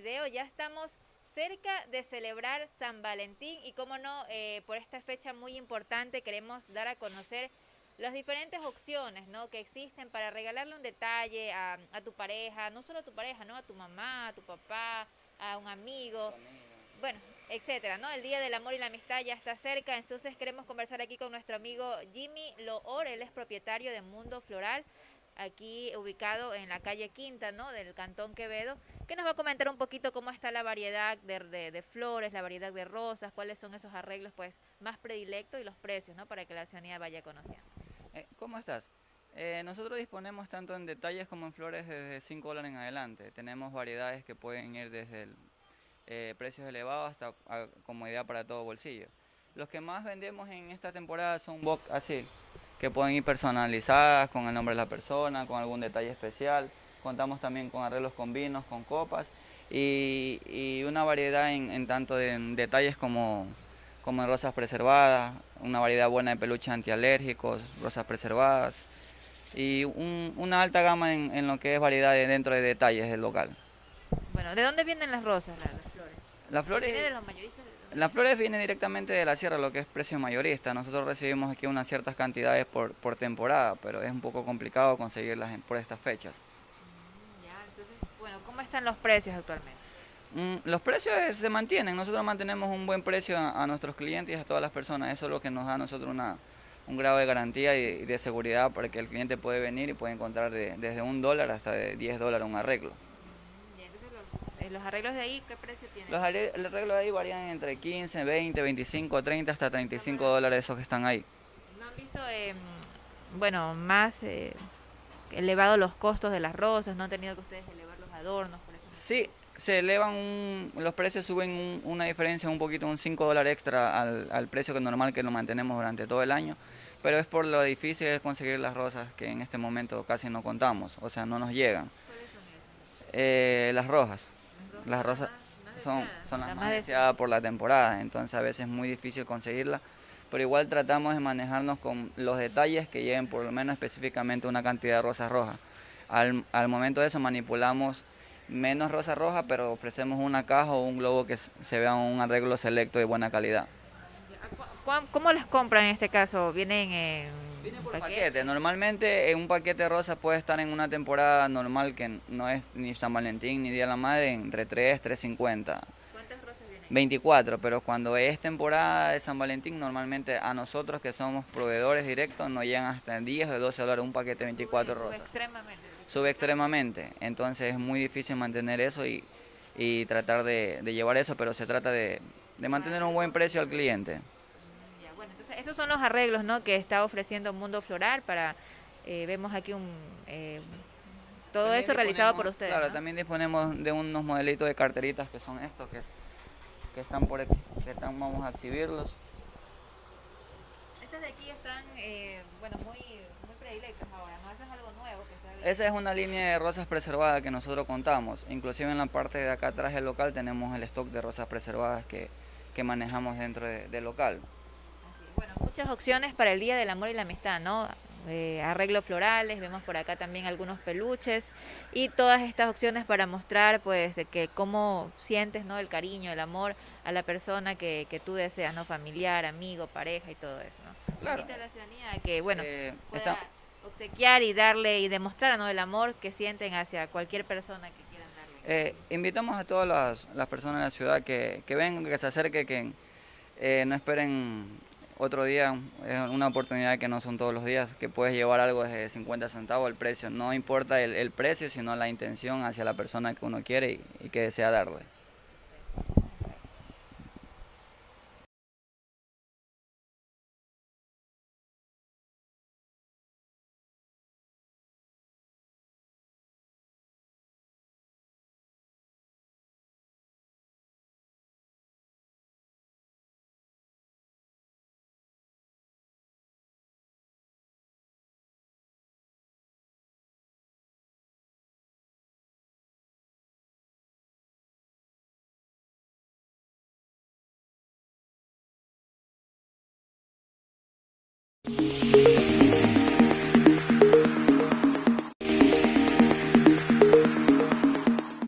video, ya estamos cerca de celebrar San Valentín y como no, eh, por esta fecha muy importante queremos dar a conocer las diferentes opciones ¿no? que existen para regalarle un detalle a, a, tu pareja, no solo a tu pareja, ¿no? a tu mamá, a tu papá, a un amigo, bueno, etcétera, ¿no? El Día del Amor y la Amistad ya está cerca, entonces queremos conversar aquí con nuestro amigo Jimmy Loor, él es propietario de Mundo Floral aquí ubicado en la calle Quinta, ¿no? Del Cantón Quevedo, que nos va a comentar un poquito cómo está la variedad de, de, flores, la variedad de rosas, cuáles son esos arreglos pues más predilectos y los precios, ¿no? Para que la ciudadanía vaya conociendo. Eh, ¿Cómo estás? Eh, nosotros disponemos tanto en detalles como en flores desde 5 dólares en adelante. Tenemos variedades que pueden ir desde el, eh, precios elevados hasta a comodidad para todo bolsillo. Los que más vendemos en esta temporada son box así, que pueden ir personalizadas con el nombre de la persona, con algún detalle especial. Contamos también con arreglos con vinos, con copas y, una variedad en, tanto de detalles como, como en rosas preservadas, una variedad buena de peluches antialérgicos, rosas preservadas y una alta gama en, lo que es variedad dentro de detalles del local. Bueno, ¿de dónde vienen las rosas, las, flores? Las flores... de los mayoristas? Las flores vienen directamente de la sierra, lo que es precio mayorista. Nosotros recibimos aquí unas ciertas cantidades por, por temporada, pero es un poco complicado conseguirlas por estas fechas. Mm, ya, entonces, bueno, ¿cómo están los precios actualmente? Mm, los precios se mantienen. Nosotros mantenemos un buen precio a, nuestros clientes y a todas las personas. Eso es lo que nos da a nosotros una, un grado de garantía y, de seguridad para que el cliente puede venir y puede encontrar desde un dólar hasta de 10 dólares un arreglo. Eh, ¿Los arreglos de ahí qué precio tienen? Los arreglos de ahí varían entre 15, 20, 25, 30 hasta 35 dólares esos que están ahí. ¿No han visto, eh, bueno, más eh, elevados los costos de las rosas? ¿No han tenido que ustedes elevar los adornos? Por ejemplo? Sí, se elevan, los precios suben una diferencia un poquito, un 5 dólares extra al, al precio que normal que lo mantenemos durante todo el año pero es por lo difícil de conseguir las rosas que en este momento casi no contamos, o sea, no nos llegan. ¿Cuáles son esas? Eh, las rojas. Las rosas son, son las más deseadas por la temporada, entonces a veces es muy difícil conseguirla, pero igual tratamos de manejarnos con los detalles que lleven por lo menos específicamente una cantidad de rosas rojas. Al, al momento de eso manipulamos menos rosa roja, pero ofrecemos una caja o un globo que se vea un arreglo selecto de buena calidad. ¿Cómo las compran en este caso? ¿Vienen en Viene por paquete. Normalmente un paquete de rosas puede estar en una temporada normal que no es ni San Valentín ni Día de la Madre entre 3, 3.50. ¿Cuántas rosas vienen? 24, pero cuando es temporada de San Valentín, normalmente a nosotros que somos proveedores directos nos llegan hasta 10 o 12 dólares un paquete de 24 rosas. Sube extremadamente. Sube extremadamente. Entonces es muy difícil mantener eso y, y tratar de, de, llevar eso, pero se trata de, de mantener un buen precio al cliente esos son los arreglos ¿no? que está ofreciendo Mundo Floral para, eh, vemos aquí un... Eh, todo eso realizado por ustedes. Claro, también disponemos de unos modelitos de carteritas que son estos que, que están por que están, vamos a exhibirlos. Estas de aquí están, eh, bueno, muy, muy predilectas ahora, ¿no? Eso es algo nuevo que Esa es una línea de rosas preservadas que nosotros contamos. Inclusive en la parte de acá atrás del local tenemos el stock de rosas preservadas que, que manejamos dentro del local. Muchas opciones para el Día del Amor y la Amistad, ¿no? Eh, arreglos florales, vemos por acá también algunos peluches y todas estas opciones para mostrar pues de que cómo sientes no el cariño, el amor a la persona que, que tú deseas, no familiar, amigo, pareja y todo eso, ¿no? Claro. Invita a la ciudadanía que bueno eh, pueda obsequiar y darle y demostrar ¿no? el amor que sienten hacia cualquier persona que quieran darle. Eh, invitamos a todas las, las, personas de la ciudad que, que vengan, que se acerquen, que eh, no esperen otro día es una oportunidad que no son todos los días, que puedes llevar algo desde 50 centavos el precio. No importa el, el precio, sino la intención hacia la persona que uno quiere y, y que desea darle.